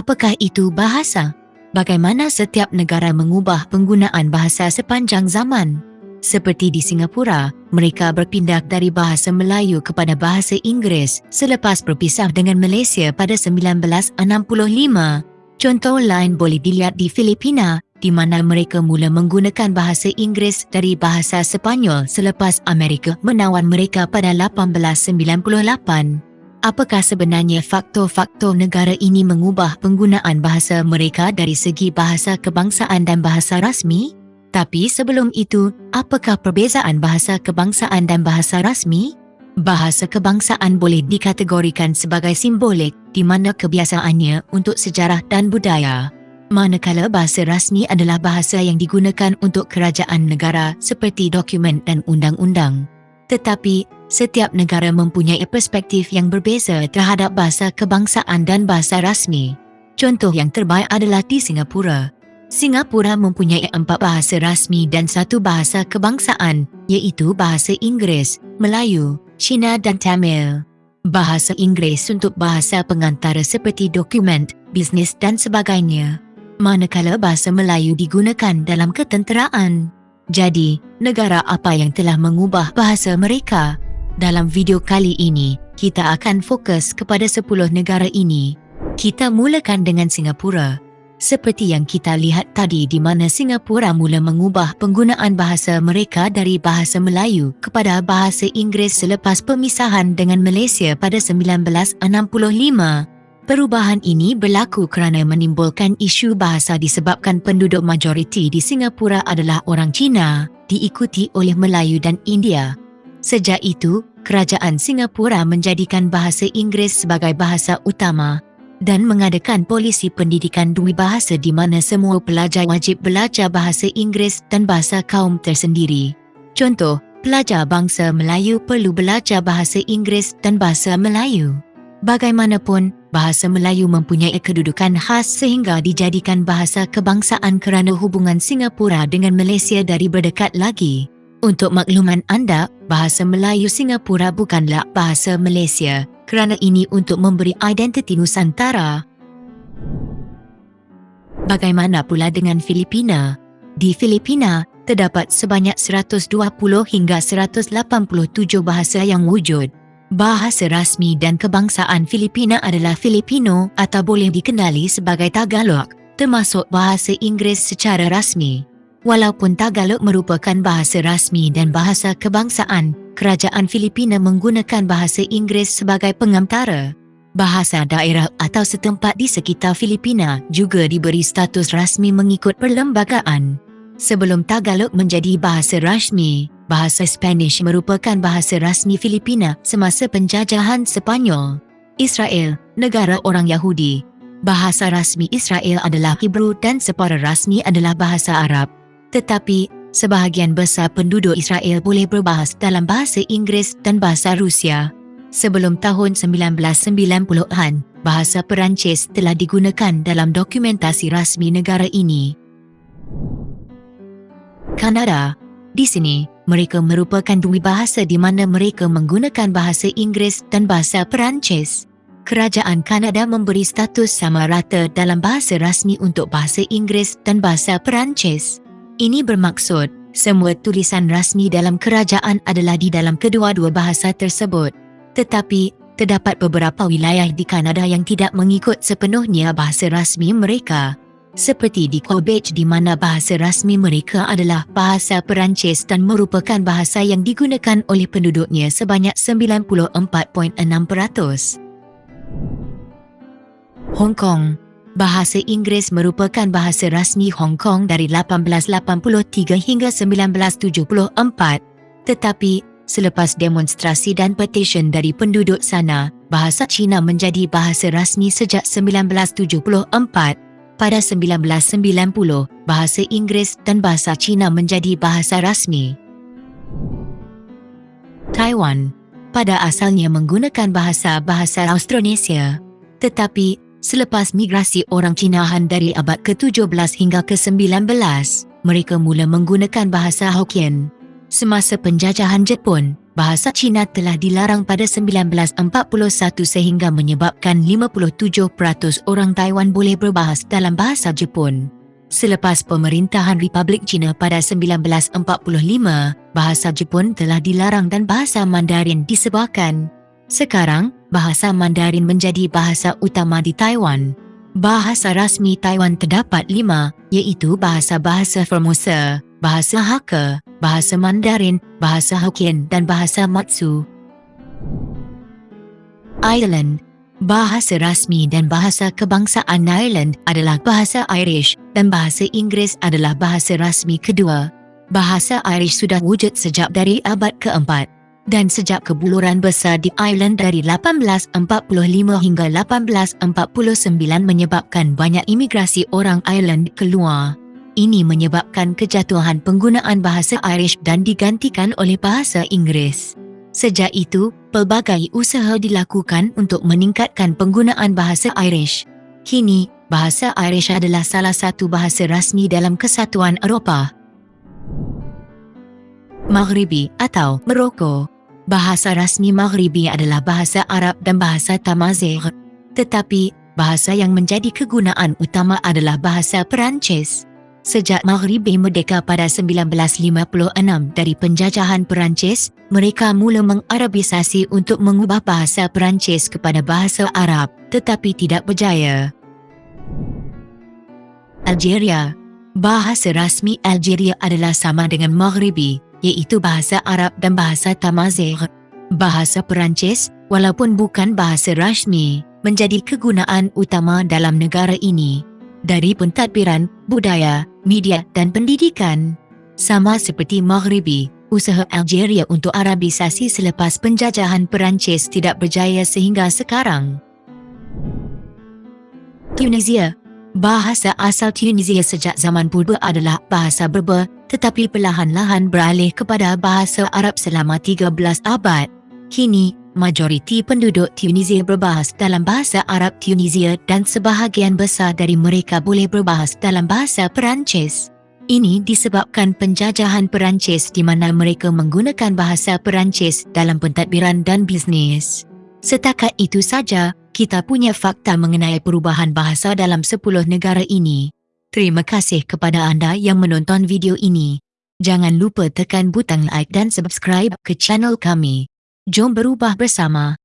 Apakah itu bahasa? Bagaimana setiap negara mengubah penggunaan bahasa sepanjang zaman? Seperti di Singapura, mereka berpindah dari bahasa Melayu kepada bahasa Inggeris selepas berpisah dengan Malaysia pada 1965. Contoh lain boleh dilihat di Filipina di mana mereka mula menggunakan bahasa Inggeris dari bahasa Sepanyol selepas Amerika menawan mereka pada 1898. Apakah sebenarnya faktor-faktor negara ini mengubah penggunaan bahasa mereka dari segi bahasa kebangsaan dan bahasa rasmi? Tapi sebelum itu, apakah perbezaan bahasa kebangsaan dan bahasa rasmi? Bahasa kebangsaan boleh dikategorikan sebagai simbolik di mana kebiasaannya untuk sejarah dan budaya. Manakala bahasa rasmi adalah bahasa yang digunakan untuk kerajaan negara seperti dokumen dan undang-undang. Tetapi, setiap negara mempunyai perspektif yang berbeza terhadap bahasa kebangsaan dan bahasa rasmi. Contoh yang terbaik adalah di Singapura. Singapura mempunyai empat bahasa rasmi dan satu bahasa kebangsaan, iaitu bahasa Inggeris, Melayu, Cina dan Tamil. Bahasa Inggeris untuk bahasa pengantara seperti dokumen, bisnes dan sebagainya. Manakala bahasa Melayu digunakan dalam ketenteraan. Jadi, negara apa yang telah mengubah bahasa mereka? Dalam video kali ini, kita akan fokus kepada 10 negara ini. Kita mulakan dengan Singapura. Seperti yang kita lihat tadi di mana Singapura mula mengubah penggunaan bahasa mereka dari bahasa Melayu kepada bahasa Inggeris selepas pemisahan dengan Malaysia pada 1965. Perubahan ini berlaku kerana menimbulkan isu bahasa disebabkan penduduk majoriti di Singapura adalah orang Cina, diikuti oleh Melayu dan India. Sejak itu, kerajaan Singapura menjadikan bahasa Inggeris sebagai bahasa utama dan mengadakan polisi pendidikan dua bahasa di mana semua pelajar wajib belajar bahasa Inggeris dan bahasa kaum tersendiri. Contoh, pelajar bangsa Melayu perlu belajar bahasa Inggeris dan bahasa Melayu. Bagaimanapun, bahasa Melayu mempunyai kedudukan khas sehingga dijadikan bahasa kebangsaan kerana hubungan Singapura dengan Malaysia dari berdekat lagi. Untuk makluman anda, bahasa Melayu Singapura bukanlah bahasa Malaysia kerana ini untuk memberi identiti Nusantara. Bagaimana pula dengan Filipina? Di Filipina, terdapat sebanyak 120 hingga 187 bahasa yang wujud. Bahasa rasmi dan kebangsaan Filipina adalah Filipino atau boleh dikenali sebagai Tagalog, termasuk bahasa Inggeris secara rasmi. Walaupun Tagalog merupakan bahasa rasmi dan bahasa kebangsaan, kerajaan Filipina menggunakan bahasa Inggeris sebagai pengantara. Bahasa daerah atau setempat di sekitar Filipina juga diberi status rasmi mengikut perlembagaan. Sebelum Tagalog menjadi bahasa rasmi, bahasa Spanish merupakan bahasa rasmi Filipina semasa penjajahan Sepanyol. Israel, negara orang Yahudi. Bahasa rasmi Israel adalah Hebrew dan separa rasmi adalah bahasa Arab. Tetapi, sebahagian besar penduduk Israel boleh berbahas dalam bahasa Inggeris dan bahasa Rusia. Sebelum tahun 1990-an, bahasa Perancis telah digunakan dalam dokumentasi rasmi negara ini. Kanada Di sini, mereka merupakan dua bahasa di mana mereka menggunakan bahasa Inggeris dan bahasa Perancis. Kerajaan Kanada memberi status sama rata dalam bahasa rasmi untuk bahasa Inggeris dan bahasa Perancis. Ini bermaksud, semua tulisan rasmi dalam kerajaan adalah di dalam kedua-dua bahasa tersebut. Tetapi, terdapat beberapa wilayah di Kanada yang tidak mengikut sepenuhnya bahasa rasmi mereka. Seperti di Quebec di mana bahasa rasmi mereka adalah bahasa Perancis dan merupakan bahasa yang digunakan oleh penduduknya sebanyak 94.6%. Hong Kong Bahasa Inggeris merupakan bahasa rasmi Hong Kong dari 1883 hingga 1974. Tetapi, selepas demonstrasi dan petisyen dari penduduk sana, bahasa Cina menjadi bahasa rasmi sejak 1974. Pada 1990, bahasa Inggeris dan bahasa Cina menjadi bahasa rasmi. Taiwan pada asalnya menggunakan bahasa-bahasa Austronesia, tetapi Selepas migrasi orang Cinahan dari abad ke-17 hingga ke-19, mereka mula menggunakan bahasa Hokkien. Semasa penjajahan Jepun, bahasa Cina telah dilarang pada 1941 sehingga menyebabkan 57% orang Taiwan boleh berbahas dalam bahasa Jepun. Selepas pemerintahan Republik China pada 1945, bahasa Jepun telah dilarang dan bahasa Mandarin disebarkan. Sekarang, bahasa Mandarin menjadi bahasa utama di Taiwan. Bahasa rasmi Taiwan terdapat lima, iaitu bahasa-bahasa Formosa, bahasa Hakka, bahasa Mandarin, bahasa Hokkien dan bahasa Matsu. Ireland Bahasa rasmi dan bahasa kebangsaan Ireland adalah bahasa Irish dan bahasa Inggeris adalah bahasa rasmi kedua. Bahasa Irish sudah wujud sejak dari abad keempat dan sejak kebuluran besar di Ireland dari 1845 hingga 1849 menyebabkan banyak imigrasi orang Ireland keluar. Ini menyebabkan kejatuhan penggunaan bahasa Irish dan digantikan oleh bahasa Inggeris. Sejak itu, pelbagai usaha dilakukan untuk meningkatkan penggunaan bahasa Irish. Kini, bahasa Irish adalah salah satu bahasa rasmi dalam kesatuan Eropah. Maghribi atau Morocco Bahasa rasmi Maghribi adalah bahasa Arab dan bahasa Tamazight. Tetapi, bahasa yang menjadi kegunaan utama adalah bahasa Perancis. Sejak Maghribi merdeka pada 1956 dari penjajahan Perancis, mereka mula mengarabisasi untuk mengubah bahasa Perancis kepada bahasa Arab tetapi tidak berjaya. Algeria Bahasa rasmi Algeria adalah sama dengan Maghribi, iaitu bahasa Arab dan bahasa Tamazight. Bahasa Perancis, walaupun bukan bahasa rasmi, menjadi kegunaan utama dalam negara ini dari pentadbiran, budaya, media dan pendidikan. Sama seperti Maghribi, usaha Algeria untuk Arabisasi selepas penjajahan Perancis tidak berjaya sehingga sekarang. Tunisia Bahasa asal Tunisia sejak zaman purba adalah bahasa Berber tetapi perlahan-lahan beralih kepada bahasa Arab selama 13 abad. Kini, majoriti penduduk Tunisia berbahas dalam bahasa Arab Tunisia dan sebahagian besar dari mereka boleh berbahas dalam bahasa Perancis. Ini disebabkan penjajahan Perancis di mana mereka menggunakan bahasa Perancis dalam pentadbiran dan bisnes. Setakat itu saja, kita punya fakta mengenai perubahan bahasa dalam 10 negara ini. Terima kasih kepada anda yang menonton video ini. Jangan lupa tekan butang like dan subscribe ke channel kami. Jom berubah bersama.